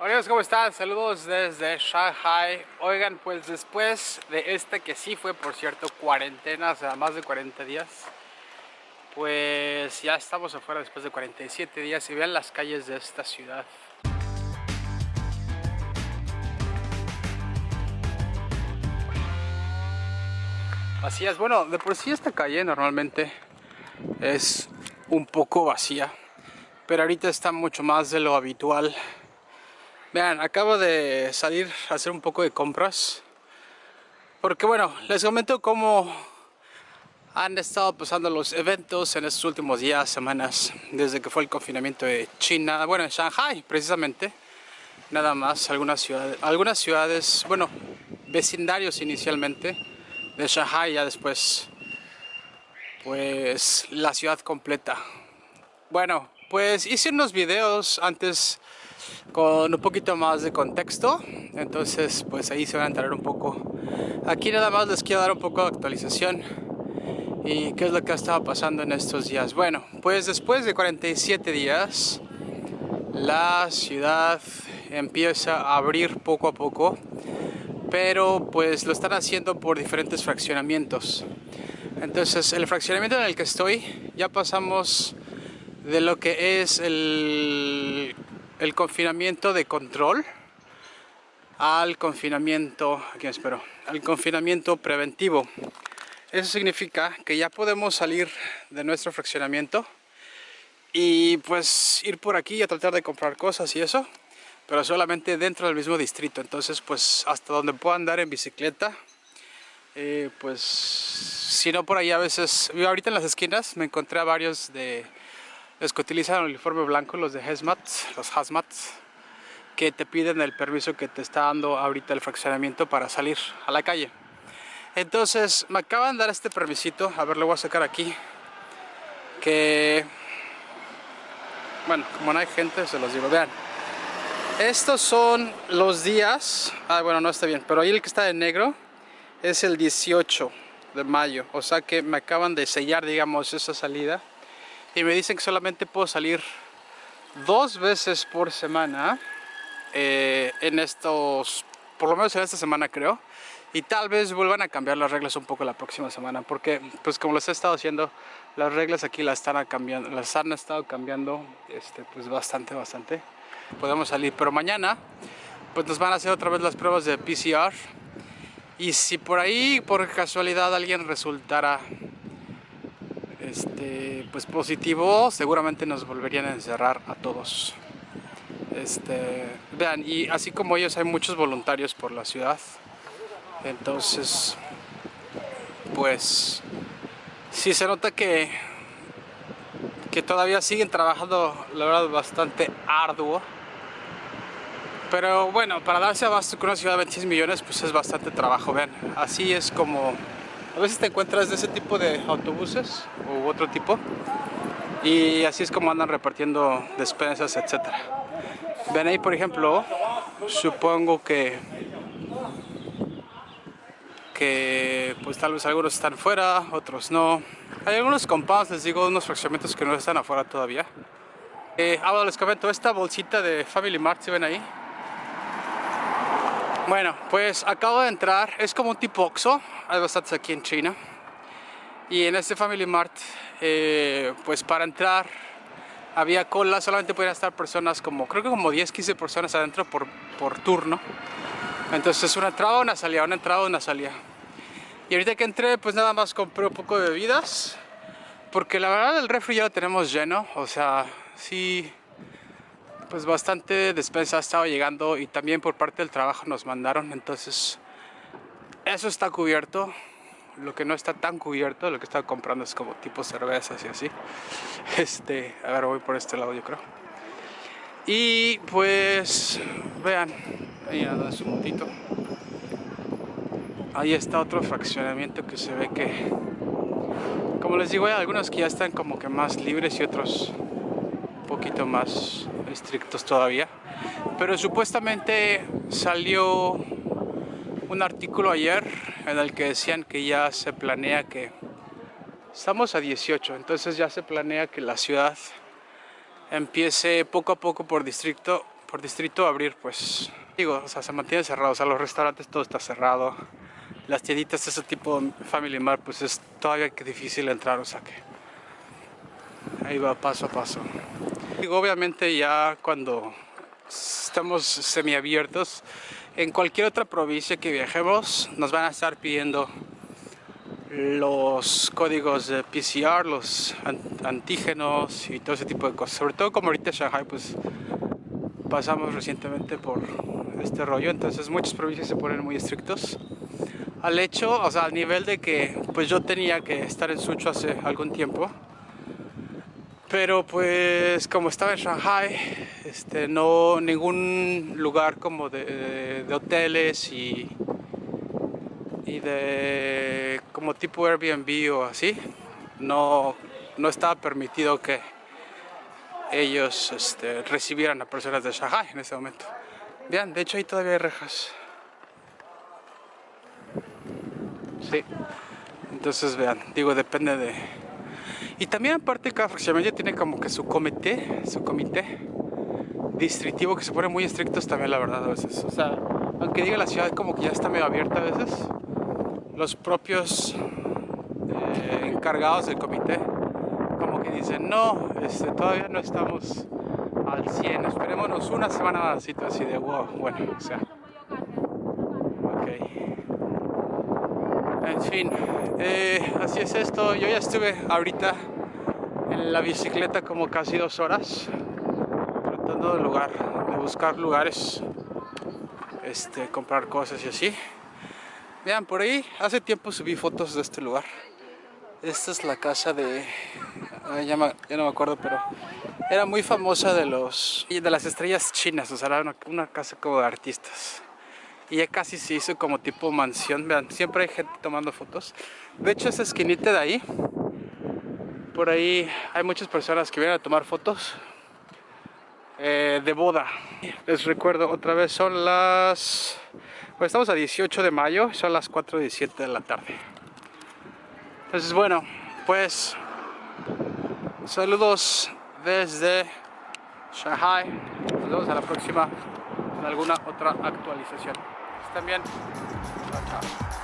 Hola ¿cómo están? Saludos desde Shanghai. Oigan, pues después de este que sí fue, por cierto, cuarentena, o sea, más de 40 días, pues ya estamos afuera después de 47 días y vean las calles de esta ciudad. Vacías, bueno, de por sí esta calle normalmente es un poco vacía, pero ahorita está mucho más de lo habitual. Vean, acabo de salir a hacer un poco de compras, porque bueno, les comento cómo han estado pasando los eventos en estos últimos días, semanas, desde que fue el confinamiento de China, bueno, en Shanghai precisamente, nada más, algunas ciudades, algunas ciudades bueno, vecindarios inicialmente, de Shanghai ya después pues la ciudad completa. Bueno pues hice unos videos antes con un poquito más de contexto. Entonces pues ahí se van a enterar un poco. Aquí nada más les quiero dar un poco de actualización y qué es lo que ha estado pasando en estos días. Bueno pues después de 47 días la ciudad empieza a abrir poco a poco pero pues lo están haciendo por diferentes fraccionamientos. Entonces el fraccionamiento en el que estoy ya pasamos de lo que es el, el confinamiento de control al confinamiento, aquí espero, al confinamiento preventivo. Eso significa que ya podemos salir de nuestro fraccionamiento y pues ir por aquí a tratar de comprar cosas y eso pero solamente dentro del mismo distrito entonces pues hasta donde puedo andar en bicicleta eh, pues si no por ahí a veces ahorita en las esquinas me encontré a varios de los que utilizan el uniforme blanco los de hazmat los hazmat que te piden el permiso que te está dando ahorita el fraccionamiento para salir a la calle. Entonces me acaban de dar este permisito. A ver lo voy a sacar aquí. Que bueno como no hay gente se los digo. Vean. Estos son los días, ah bueno no está bien, pero ahí el que está de negro es el 18 de mayo, o sea que me acaban de sellar digamos esa salida y me dicen que solamente puedo salir dos veces por semana eh, en estos, por lo menos en esta semana creo y tal vez vuelvan a cambiar las reglas un poco la próxima semana porque pues como les he estado haciendo las reglas aquí las están cambiando las han estado cambiando este pues bastante bastante podemos salir. Pero mañana pues nos van a hacer otra vez las pruebas de PCR y si por ahí por casualidad alguien resultara este pues positivo seguramente nos volverían a encerrar a todos. Este vean y así como ellos hay muchos voluntarios por la ciudad. Entonces pues sí se nota que que todavía siguen trabajando la verdad bastante arduo. Pero bueno, para darse abasto con una ciudad de 26 millones, pues es bastante trabajo, vean. Así es como... A veces te encuentras de ese tipo de autobuses u otro tipo. Y así es como andan repartiendo despensas, etc. Ven ahí, por ejemplo, supongo que... Que pues tal vez algunos están fuera, otros no. Hay algunos compounds, les digo, unos fraccionamientos que no están afuera todavía. Eh, ahora les comento, esta bolsita de Family Mart, ¿se ven ahí? Bueno, pues acabo de entrar, es como un tipo Oxxo, hay bastantes aquí en China. Y en este Family Mart, eh, pues para entrar había cola, solamente podían estar personas como, creo que como 10, 15 personas adentro por, por turno. Entonces una entrada, una salida, una entrada, una salida y ahorita que entré pues nada más compré un poco de bebidas porque la verdad el refri ya lo tenemos lleno, o sea, sí pues bastante despensa ha estado llegando y también por parte del trabajo nos mandaron, entonces eso está cubierto. Lo que no está tan cubierto, lo que estaba comprando es como tipo cervezas y así. Este, a ver, voy por este lado yo creo. Y pues, vean, ahí anda su motito. Ahí está otro fraccionamiento que se ve que, como les digo, hay algunos que ya están como que más libres y otros un poquito más estrictos todavía. Pero supuestamente salió un artículo ayer en el que decían que ya se planea que estamos a 18, entonces ya se planea que la ciudad empiece poco a poco por distrito, por distrito abrir, pues, digo, o sea, se mantiene cerrado, o sea, los restaurantes todo está cerrado, las tienditas, ese tipo Family Mart, pues es todavía que difícil entrar, o sea que ahí va paso a paso. Obviamente ya cuando estamos semiabiertos, en cualquier otra provincia que viajemos, nos van a estar pidiendo los códigos de PCR, los antígenos y todo ese tipo de cosas. Sobre todo como ahorita en Shanghai, pues pasamos recientemente por este rollo, entonces muchas provincias se ponen muy estrictos. Al hecho, o sea, al nivel de que pues yo tenía que estar en Sucho hace algún tiempo, pero pues como estaba en Shanghai, este, no ningún lugar como de, de hoteles y y de como tipo Airbnb o así no, no estaba permitido que ellos este, recibieran a personas de Shanghai en ese momento. Vean, de hecho ahí todavía hay rejas. Sí. Entonces vean, digo, depende de... Y también aparte cada fraccionamiento tiene como que su comité, su comité distritivo que se pone muy estrictos también la verdad a veces. O sea, aunque diga la ciudad como que ya está medio abierta a veces, los propios eh, encargados del comité como que dicen no, este, todavía no estamos al 100, esperémonos una semana más así de wow, bueno, o sea ok en fin, eh, así es esto, yo ya estuve ahorita en la bicicleta como casi dos horas tratando de lugar, de buscar lugares este, comprar cosas y así Vean, por ahí hace tiempo subí fotos de este lugar. Esta es la casa de... ya, no me acuerdo, pero era muy famosa de los de las estrellas chinas, o sea, era una, casa como de artistas. Y ya casi se hizo como tipo mansión, vean, siempre hay gente tomando fotos. De hecho, esa esquinita de ahí, por ahí hay muchas personas que vienen a tomar fotos eh, de boda. Les recuerdo otra vez, son las pues estamos a 18 de mayo, son las 4.17 de la tarde. Entonces bueno, pues saludos desde Shanghai. Nos vemos a la próxima alguna otra actualización. Estén bien. Chao, chao.